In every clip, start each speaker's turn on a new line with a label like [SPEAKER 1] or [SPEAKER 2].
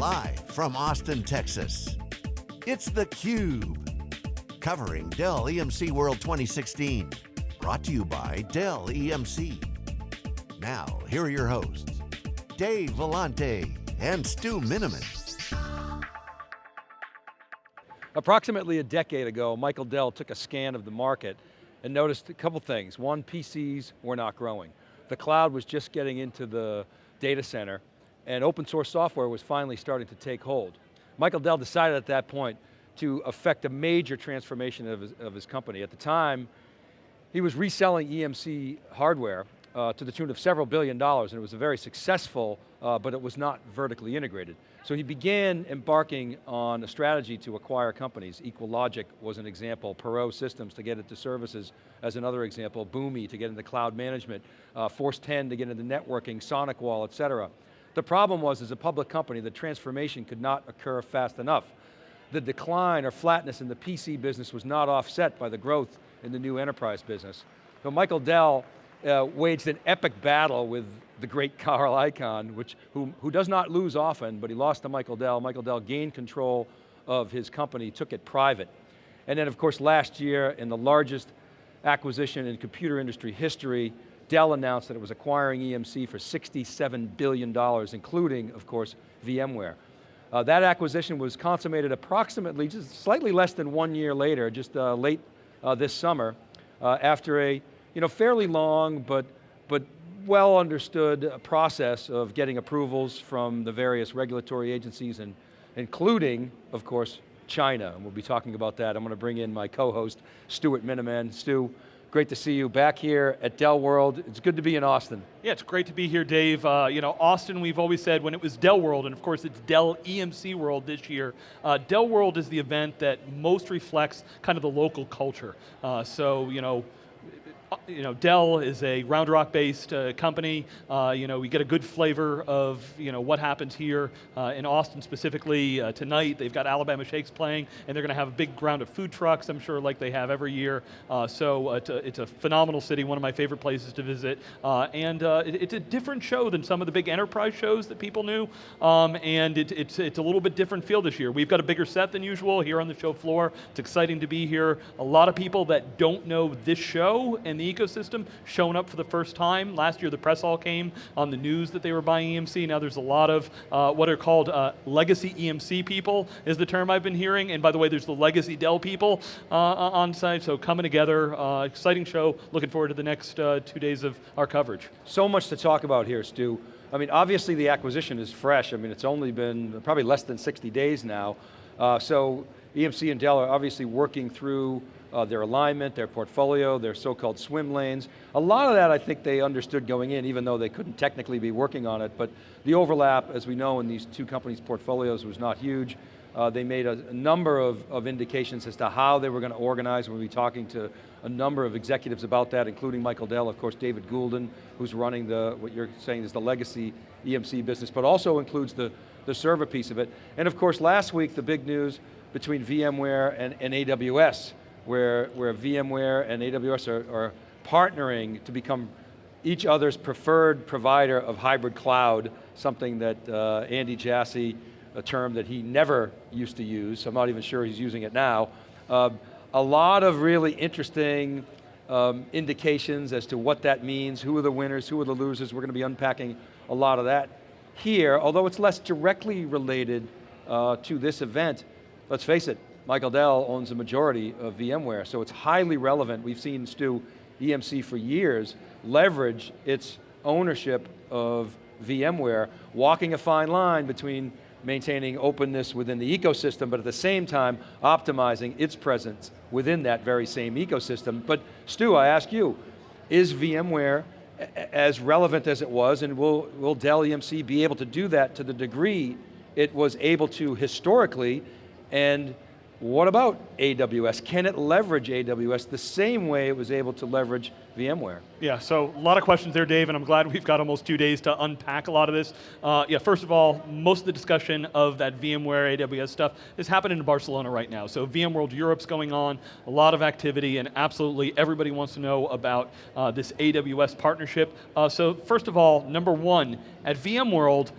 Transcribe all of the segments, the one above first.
[SPEAKER 1] Live from Austin, Texas, it's theCUBE. Covering Dell EMC World 2016. Brought to you by Dell EMC. Now, here are your hosts, Dave Vellante and Stu Miniman.
[SPEAKER 2] Approximately a decade ago, Michael Dell took a scan of the market and noticed a couple things. One, PCs were not growing. The cloud was just getting into the data center and open source software was finally starting to take hold. Michael Dell decided at that point to effect a major transformation of his, of his company. At the time, he was reselling EMC hardware uh, to the tune of several billion dollars, and it was a very successful, uh, but it was not vertically integrated. So he began embarking on a strategy to acquire companies. EqualLogic was an example, Perot Systems to get into services as another example, Boomi to get into cloud management, uh, Force 10 to get into networking, SonicWall, et cetera. The problem was, as a public company, the transformation could not occur fast enough. The decline or flatness in the PC business was not offset by the growth in the new enterprise business. So Michael Dell uh, waged an epic battle with the great Carl Icahn, which, who, who does not lose often, but he lost to Michael Dell. Michael Dell gained control of his company, took it private. And then of course last year, in the largest acquisition in computer industry history, Dell announced that it was acquiring EMC for $67 billion, including, of course, VMware. Uh, that acquisition was consummated approximately, just slightly less than one year later, just uh, late uh, this summer, uh, after a you know, fairly long but, but well understood process of getting approvals from the various regulatory agencies, and including, of course, China, and we'll be talking about that. I'm going to bring in my co-host, Stuart Miniman. Stu, Great to see you back here at Dell World. It's good to be in Austin.
[SPEAKER 3] Yeah, it's great to be here, Dave. Uh, you know, Austin, we've always said when it was Dell World, and of course it's Dell EMC World this year, uh, Dell World is the event that most reflects kind of the local culture. Uh, so, you know, you know, Dell is a Round Rock based uh, company. Uh, you know, we get a good flavor of you know, what happens here uh, in Austin specifically uh, tonight. They've got Alabama Shakes playing and they're going to have a big round of food trucks, I'm sure like they have every year. Uh, so uh, it's a, it's, a, phenomenal city, one of my favorite places to visit. and it, it's a different show than some of the big enterprise shows that people knew. Um, and it, it's, it's a little bit different feel this year. We've got a bigger set than usual here on the show floor. It's exciting to be here. A lot of people that don't know this show and the ecosystem showing up for the first time. Last year the press all came on the news that they were buying EMC. Now there's a lot of uh, what are called uh, legacy EMC people is the term I've been hearing. And by the way, there's the legacy Dell people uh, on site. So coming together, uh, exciting show. Looking forward to the next uh, two days of our coverage.
[SPEAKER 2] So much to talk about here, Stu. I mean, obviously the acquisition is fresh. I mean, it's only been probably less than 60 days now. Uh, so EMC and Dell are obviously working through uh, their alignment, their portfolio, their so-called swim lanes. A lot of that I think they understood going in, even though they couldn't technically be working on it, but the overlap, as we know, in these two companies' portfolios was not huge. Uh, they made a, a number of, of, indications as to how they were going to organize. We'll be talking to a number of executives about that, including Michael Dell, of course, David Goulden, who's running the, what you're saying is the legacy EMC business, but also includes the, the server piece of it. And of course, last week, the big news between VMware and, and AWS where, where VMware and AWS are, are partnering to become each other's preferred provider of hybrid cloud, something that uh, Andy Jassy, a term that he never used to use, I'm not even sure he's using it now. Uh, a lot of really interesting um, indications as to what that means, who are the winners, who are the losers, we're going to be unpacking a lot of that here, although it's less directly related uh, to this event. Let's face it, Michael Dell owns a majority of VMware, so it's highly relevant. We've seen Stu, EMC for years, leverage its ownership of VMware, walking a fine line between maintaining openness within the ecosystem, but at the same time, optimizing its presence within that very same ecosystem. But Stu, I ask you, is VMware as relevant as it was, and will, will Dell EMC be able to do that to the degree it was able to historically, and what about AWS? Can it leverage AWS the same way it was able to leverage VMware?
[SPEAKER 3] Yeah, so a lot of questions there, Dave, and I'm glad we've got almost two days to unpack a lot of this. Uh, yeah, first of all, most of the discussion of that VMware AWS stuff is happening in Barcelona right now. So VMworld Europe's going on, a lot of activity, and absolutely everybody wants to know about uh, this AWS partnership. Uh, so first of all, number one, at VMworld,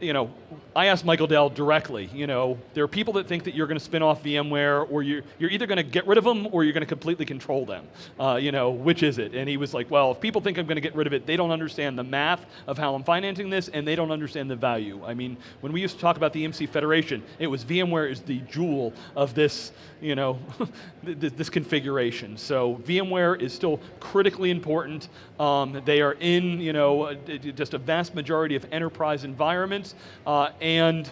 [SPEAKER 3] you know, I asked Michael Dell directly, you know, there are people that think that you're going to spin off VMware or you're, you're either going to get rid of them or you're going to completely control them. Uh, you know, which is it? And he was like, well, if people think I'm going to get rid of it, they don't understand the math of how I'm financing this and they don't understand the value. I mean, when we used to talk about the EMC Federation, it was VMware is the jewel of this, you know, this configuration. So VMware is still critically important. Um, they are in, you know, just a vast majority of enterprise environments uh, and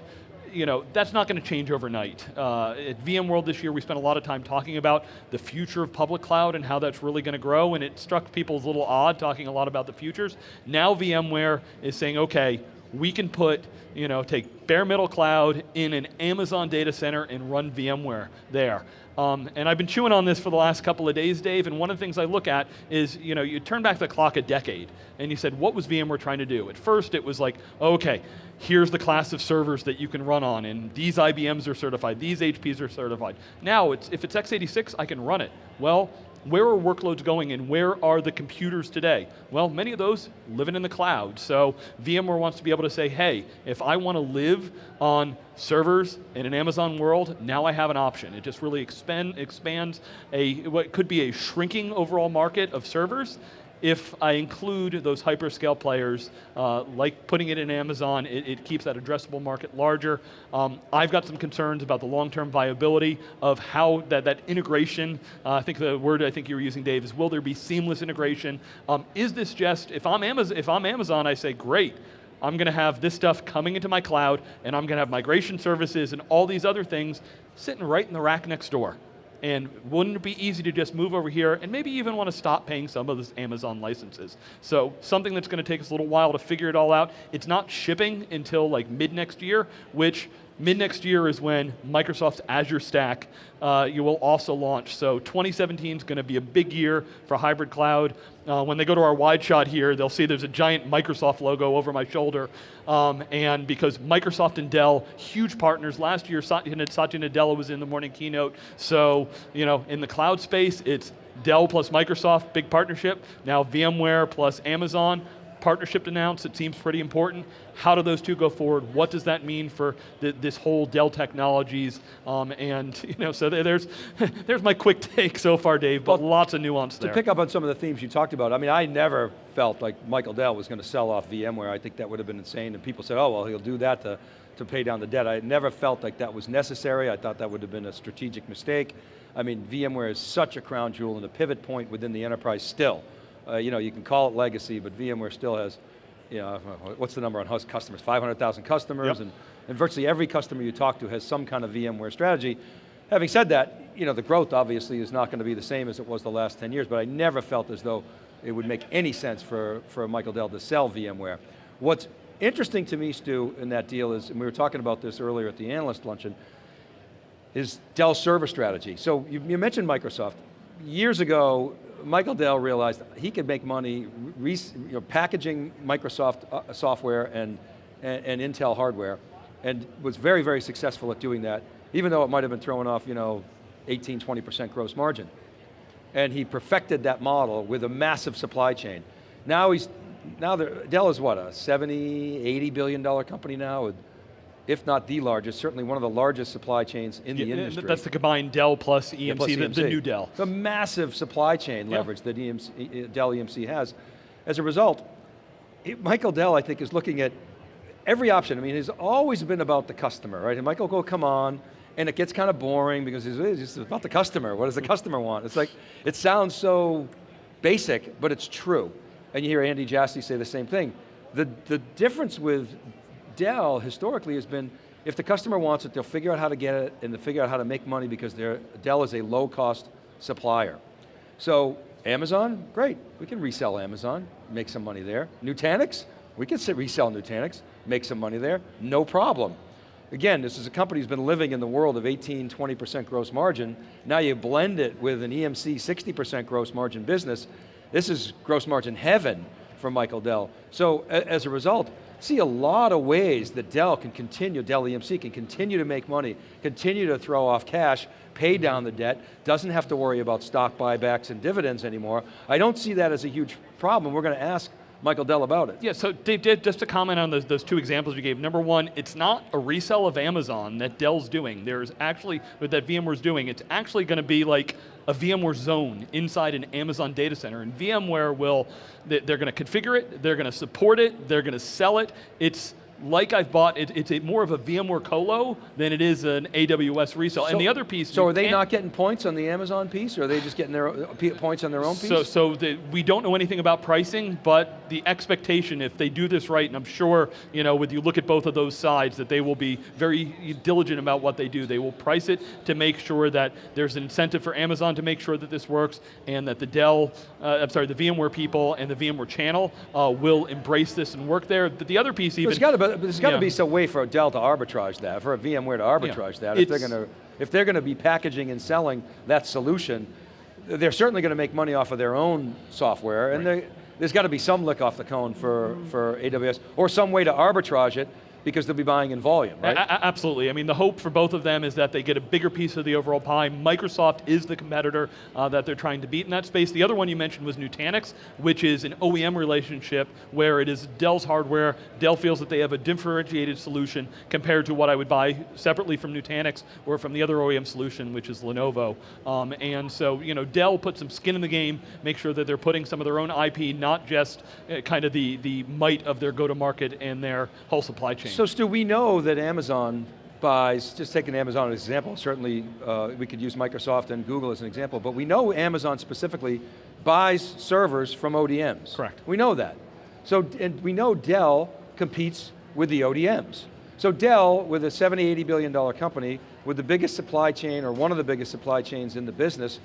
[SPEAKER 3] you know, that's not going to change overnight. Uh, at VMworld this year, we spent a lot of time talking about the future of public cloud and how that's really going to grow, and it struck people as a little odd talking a lot about the futures. Now VMware is saying, okay, we can put, you know, take bare metal cloud in an Amazon data center and run VMware there. Um, and I've been chewing on this for the last couple of days, Dave, and one of the things I look at is, you know, you turn back the clock a decade, and you said, what was VMware trying to do? At first, it was like, okay, here's the class of servers that you can run on, and these IBMs are certified, these HPs are certified. Now, it's, if it's x86, I can run it. Well, where are workloads going and where are the computers today? Well, many of those living in the cloud. So VMware wants to be able to say, hey, if I want to live on servers in an Amazon world, now I have an option. It just really expand, expands a, what could be a shrinking overall market of servers if I include those hyperscale players, uh, like putting it in Amazon, it, it, keeps that addressable market larger. Um, I've got some concerns about the long-term viability of how that, that integration, uh, I think the word I think you were using, Dave, is will there be seamless integration? Um, is this just, if I'm, Amazon, if I'm Amazon, I say, great, I'm going to have this stuff coming into my cloud, and I'm going to have migration services and all these other things sitting right in the rack next door. And wouldn't it be easy to just move over here and maybe even want to stop paying some of those Amazon licenses? So something that's going to take us a little while to figure it all out. It's not shipping until like mid next year, which Mid next year is when Microsoft's Azure Stack uh, you will also launch. So 2017 is going to be a big year for hybrid cloud. Uh, when they go to our wide shot here, they'll see there's a giant Microsoft logo over my shoulder. Um, and because Microsoft and Dell, huge partners. Last year, Satya Nadella was in the morning keynote. So, you know, in the cloud space, it's Dell plus Microsoft, big partnership. Now VMware plus Amazon, partnership announced, it seems pretty important. How do those two go forward? What does that mean for the, this whole Dell Technologies? Um, and you know, so there's, there's my quick take so far, Dave, but well, lots of nuance
[SPEAKER 2] to
[SPEAKER 3] there.
[SPEAKER 2] To pick up on some of the themes you talked about, I mean, I never felt like Michael Dell was going to sell off VMware. I think that would have been insane, and people said, oh, well, he'll do that to, to pay down the debt. I never felt like that was necessary. I thought that would have been a strategic mistake. I mean, VMware is such a crown jewel and a pivot point within the enterprise still. Uh, you know, you can call it legacy, but VMware still has, you know, what's the number on host customers? 500,000 customers, yep. and, and virtually every customer you talk to has some kind of VMware strategy. Having said that, you know, the growth obviously is not going to be the same as it was the last 10 years, but I never felt as though it would make any sense for, for Michael Dell to sell VMware. What's interesting to me, Stu, in that deal is, and we were talking about this earlier at the analyst luncheon, is Dell's server strategy. So you, you mentioned Microsoft. Years ago, Michael Dell realized he could make money you know, packaging Microsoft uh, software and, and, and, Intel hardware, and was very, very successful at doing that, even though it might have been throwing off you know, 18, 20% gross margin. And he perfected that model with a massive supply chain. Now he's, now Dell is what, a 70, 80 billion dollar company now with if not the largest, certainly one of the largest supply chains in yeah, the industry.
[SPEAKER 3] That's the combined Dell plus EMC, yeah, plus EMC. The, the, new Dell.
[SPEAKER 2] The massive supply chain yeah. leverage that EMC, Dell EMC has. As a result, it, Michael Dell, I think, is looking at every option. I mean, it's always been about the customer, right? And Michael go, come on, and it gets kind of boring because it's, it's about the customer. What does the customer want? It's like, it sounds so basic, but it's true. And you hear Andy Jassy say the same thing. The, the difference with Dell historically has been, if the customer wants it, they'll figure out how to get it and they'll figure out how to make money because Dell is a low cost supplier. So Amazon, great, we can resell Amazon, make some money there. Nutanix, we can resell Nutanix, make some money there, no problem. Again, this is a company who's been living in the world of 18, 20% gross margin. Now you blend it with an EMC 60% gross margin business. This is gross margin heaven for Michael Dell. So as a result, see a lot of ways that Dell can continue, Dell EMC can continue to make money, continue to throw off cash, pay down the debt, doesn't have to worry about stock buybacks and dividends anymore. I don't see that as a huge problem. We're going to ask Michael Dell about it.
[SPEAKER 3] Yeah, so Dave, Dave, just to comment on those, those two examples you gave. Number one, it's not a resell of Amazon that Dell's doing. There's actually, that VMware's doing, it's actually going to be like a VMware zone inside an Amazon data center. And VMware will, they're going to configure it, they're going to support it, they're going to sell it. It's like I've bought, it, it's a more of a VMware colo than it is an AWS resale.
[SPEAKER 2] So-
[SPEAKER 3] and the other piece,
[SPEAKER 2] So are they
[SPEAKER 3] can't-
[SPEAKER 2] getting points on the Amazon piece, or are they just getting their uh, points on their own piece?
[SPEAKER 3] So, so the, we don't know anything about pricing, but the expectation, if they do this right, and I'm sure, you know, with you look at both of those sides, that they will be very diligent about what they do. They will price it to make sure that there's an incentive for Amazon to make sure that this works, and that the Dell, uh, I'm sorry, the VMware people and the VMware channel uh, will embrace this and work there. But the other piece even,
[SPEAKER 2] There's got to be, there's got to
[SPEAKER 3] Yeah.
[SPEAKER 2] be some way for Dell to arbitrage that, for a VMware to arbitrage that. If they're going to, if they're going to be packaging and selling that solution, they're certainly going to make money off of their own software, and they- there's got to be some lick off the cone for, for AWS, or some way to arbitrage it, because they'll be buying in volume, right?
[SPEAKER 3] A- absolutely. I mean, the hope for both of them is that they get a bigger piece of the overall pie. Microsoft is the competitor uh, that they're trying to beat in that space. The other one you mentioned was Nutanix, which is an OEM relationship where it is Dell's hardware. Dell feels that they have a differentiated solution compared to what I would buy separately from Nutanix or from the other OEM solution, which is Lenovo. Um, and so, you know, Dell put some skin in the game, make sure that they're putting some of their own IP, not just uh, kind of the, the might of their go-to-market and their whole supply chain.
[SPEAKER 2] So Stu, we know that Amazon buys, just taking Amazon as an example, certainly uh, we could use Microsoft and Google as an example, but we know Amazon specifically buys servers from ODMs.
[SPEAKER 3] Correct.
[SPEAKER 2] We know that. So, and we know Dell competes with the ODMs. So Dell, with a 70, 80 billion dollar company, with the biggest supply chain, or one of the biggest supply chains in the business,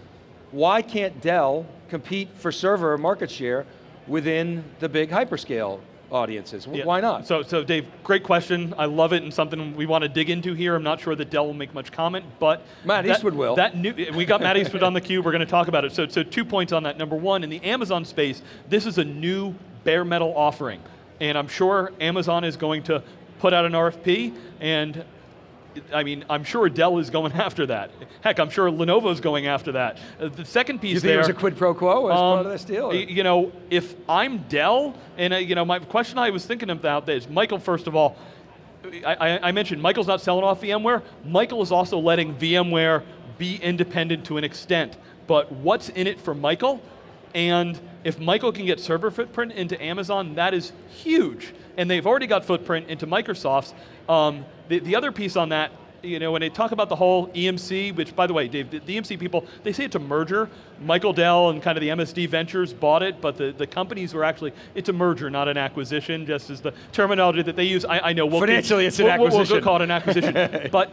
[SPEAKER 2] why can't Dell compete for server market share within the big hyperscale audiences?
[SPEAKER 3] Yeah.
[SPEAKER 2] Why not?
[SPEAKER 3] So, so Dave, great question. I love it and something we want to dig into here. I'm not sure that Dell will make much comment, but
[SPEAKER 2] Matt
[SPEAKER 3] that-
[SPEAKER 2] Eastwood will.
[SPEAKER 3] That new, we got Matt Eastwood on theCUBE. We're going to talk about it. So, so two points on that. Number one, in the Amazon space, this is a new bare metal offering, and I'm sure Amazon is going to put out an RFP and. I mean, I'm sure Dell is going after that. Heck, I'm sure Lenovo's going after that. Uh, the second piece
[SPEAKER 2] You think
[SPEAKER 3] there,
[SPEAKER 2] it was a quid pro quo as part
[SPEAKER 3] um,
[SPEAKER 2] of this deal? or-
[SPEAKER 3] You know, if I'm Dell, and uh, you know, my question I was thinking about is, Michael, first of all, I, I, I mentioned Michael's not selling off VMware. Michael is also letting VMware be independent to an extent. But what's in it for Michael? And if Michael can get server footprint into Amazon, that is huge. And they've already got footprint into Microsoft's. Um, the, the other piece on that, you know, when they talk about the whole EMC, which by the way, Dave, the, EMC people, they say it's a merger. Michael Dell and kind of the MSD Ventures bought it, but the, the companies were actually, it's a merger, not an acquisition, just as the terminology that they use. I, I know. We'll,
[SPEAKER 2] Financially, it's an
[SPEAKER 3] we'll- we'll-
[SPEAKER 2] acquisition.
[SPEAKER 3] We'll call it an acquisition. but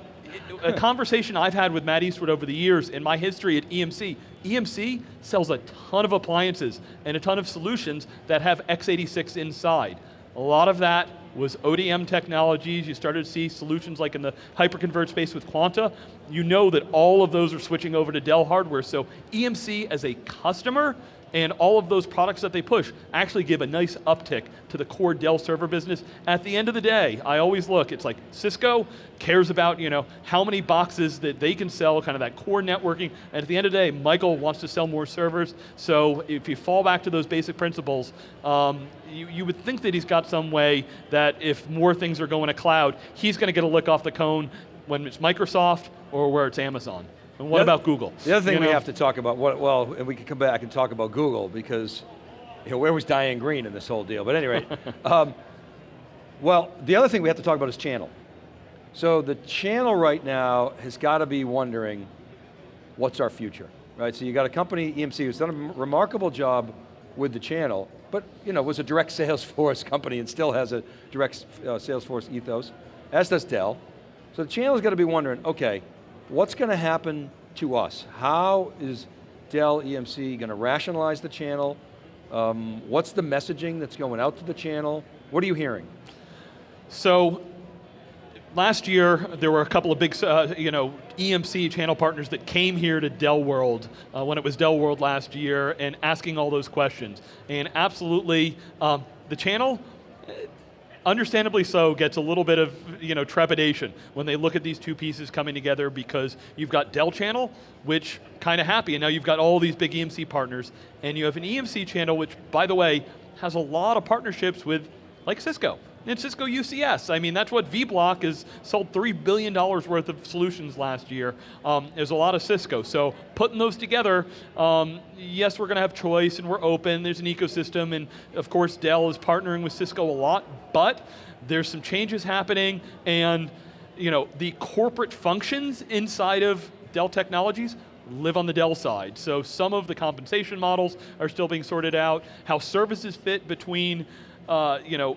[SPEAKER 3] a conversation I've had with Matt Eastwood over the years in my history at EMC, EMC sells a ton of appliances and a ton of solutions that have x86 inside. A lot of that was ODM technologies. You started to see solutions like in the hyperconverged space with Quanta. You know that all of those are switching over to Dell hardware. So EMC as a customer and all of those products that they push actually give a nice uptick to the core Dell server business. At the end of the day, I always look, it's like Cisco cares about you know how many boxes that they can sell, kind of that core networking, and at the end of the day, Michael wants to sell more servers, so if you fall back to those basic principles, um, you, you would think that he's got some way that if more things are going to cloud, he's going to get a lick off the cone when it's Microsoft or where it's Amazon. And what
[SPEAKER 2] The
[SPEAKER 3] about Google?
[SPEAKER 2] The other thing
[SPEAKER 3] You
[SPEAKER 2] we
[SPEAKER 3] know?
[SPEAKER 2] have to talk about, what, well, and we can come back and talk about Google because, you know, where was Diane Greene in this whole deal? But anyway, um, well, the other thing we have to talk about is channel. So the channel right now has got to be wondering, what's our future, right? So you got a company, EMC, who's done a remarkable job with the channel, but you know, was a direct sales force company and still has a direct uh, sales force ethos, as does Dell. So the channel's got to be wondering, okay, what's going to happen to us? How is Dell EMC going to rationalize the channel? Um, what's the messaging that's going out to the channel? What are you hearing?
[SPEAKER 3] So last year, there were a couple of big, uh, you know, EMC channel partners that came here to Dell World uh, when it was Dell World last year and asking all those questions. And absolutely, um, the channel, understandably so, gets a little bit of you know trepidation when they look at these two pieces coming together because you've got Dell channel, which kind of happy, and now you've got all these big EMC partners, and you have an EMC channel, which, by the way, has a lot of partnerships with, like Cisco, and Cisco UCS. I mean, that's what vBlock has sold $3 billion worth of solutions last year. Um, there's a lot of Cisco, so putting those together, um, yes, we're going to have choice and we're open, there's an ecosystem, and of course Dell is partnering with Cisco a lot, but there's some changes happening, and you know, the corporate functions inside of Dell Technologies live on the Dell side. So some of the compensation models are still being sorted out, how services fit between uh, you know,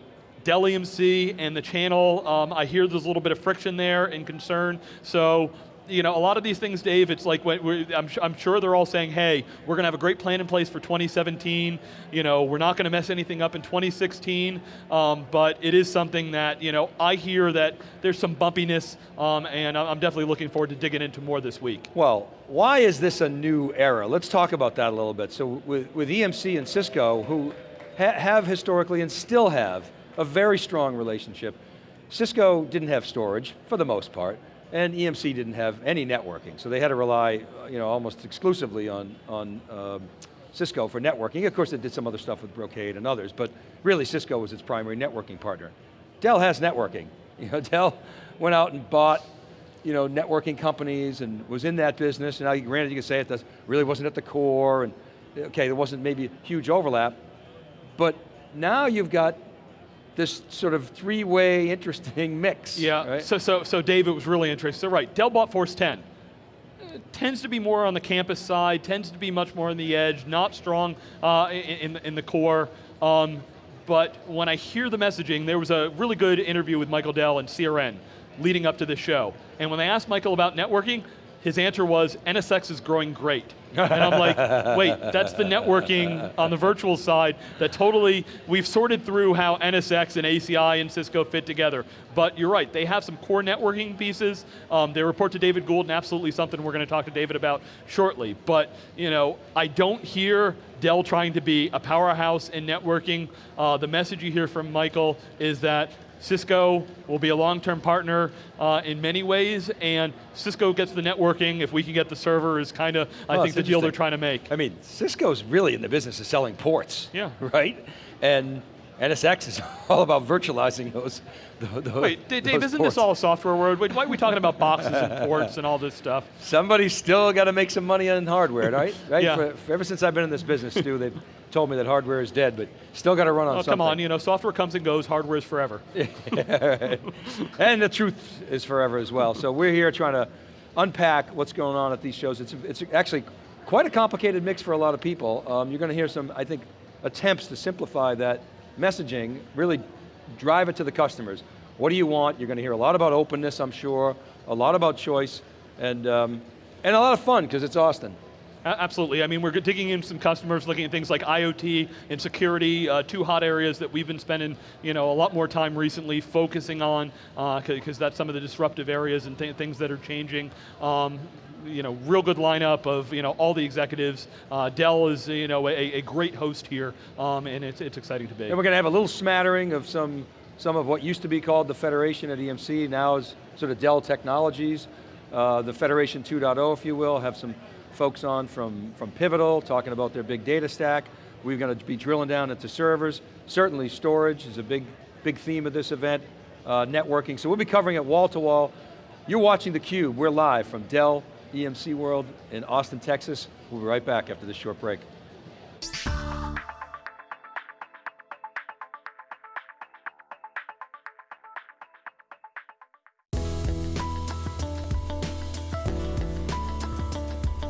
[SPEAKER 3] Dell EMC and the channel, um, I hear there's a little bit of friction there and concern, so you know, a lot of these things, Dave, it's like, I'm, I'm, sure they're all saying, hey, we're going to have a great plan in place for 2017, you know, we're not going to mess anything up in 2016, um, but it is something that, you know, I hear that there's some bumpiness, um, and I'm definitely looking forward to digging into more this week.
[SPEAKER 2] Well, why is this a new era? Let's talk about that a little bit. So with, with EMC and Cisco, who ha have historically and still have a very strong relationship. Cisco didn't have storage, for the most part, and EMC didn't have any networking, so they had to rely you know, almost exclusively on, on um, Cisco for networking. Of course, it did some other stuff with Brocade and others, but really Cisco was its primary networking partner. Dell has networking. You know, Dell went out and bought you know, networking companies and was in that business, and now granted you can say it really wasn't at the core, and okay, there wasn't maybe a huge overlap, but now you've got this sort of three-way interesting mix.
[SPEAKER 3] Yeah,
[SPEAKER 2] right?
[SPEAKER 3] so, so, so Dave, it was really interesting. So right, Dell bought Force 10. It tends to be more on the campus side, tends to be much more on the edge, not strong uh, in, in, the core. Um, but when I hear the messaging, there was a really good interview with Michael Dell and CRN leading up to this show. And when they asked Michael about networking, his answer was, NSX is growing great. And I'm like, wait, that's the networking on the virtual side that totally, we've sorted through how NSX and ACI and Cisco fit together. But you're right, they have some core networking pieces. Um, they report to David Gould and absolutely something we're going to talk to David about shortly. But you know, I don't hear Dell trying to be a powerhouse in networking. Uh, the message you hear from Michael is that Cisco will be a long-term partner uh, in many ways, and Cisco gets the networking, if we can get the server is kind of, I think, the deal they're trying to make.
[SPEAKER 2] I mean, Cisco's really in the business of selling ports,
[SPEAKER 3] yeah.
[SPEAKER 2] right? And NSX is all about virtualizing those. those
[SPEAKER 3] Wait, Dave,
[SPEAKER 2] those
[SPEAKER 3] isn't
[SPEAKER 2] ports.
[SPEAKER 3] this all a software word? Why are we talking about boxes and ports and all this stuff?
[SPEAKER 2] Somebody's still got to make some money on hardware, right? right?
[SPEAKER 3] yeah.
[SPEAKER 2] For, for ever since I've been in this business, Stu, they've told me that hardware is dead, but still got to run on
[SPEAKER 3] oh,
[SPEAKER 2] something.
[SPEAKER 3] come on, you know, software comes and goes, hardware is forever.
[SPEAKER 2] and the truth is forever as well. So we're here trying to unpack what's going on at these shows. It's, it's actually quite a complicated mix for a lot of people. Um, you're going to hear some, I think, attempts to simplify that messaging, really drive it to the customers. What do you want? You're going to hear a lot about openness, I'm sure, a lot about choice, and, um, and a lot of fun, because it's Austin.
[SPEAKER 3] Absolutely, I mean, we're digging in some customers, looking at things like IoT and security, uh, two hot areas that we've been spending you know, a lot more time recently focusing on, because uh, that's some of the disruptive areas and th things that are changing. Um, you know, real good lineup of you know, all the executives. Uh, Dell is you know, a, a great host here, um, and it's, it's exciting to be.
[SPEAKER 2] And we're going to have a little smattering of some, some of what used to be called the Federation at EMC, now is sort of Dell Technologies. Uh, the Federation 2.0, if you will, have some folks on from, from Pivotal, talking about their big data stack. We're going to be drilling down into servers. Certainly storage is a big, big theme of this event. Uh, networking, so we'll be covering it wall to wall. You're watching theCUBE, we're live from Dell EMC World in Austin, Texas. We'll be right back after this short break.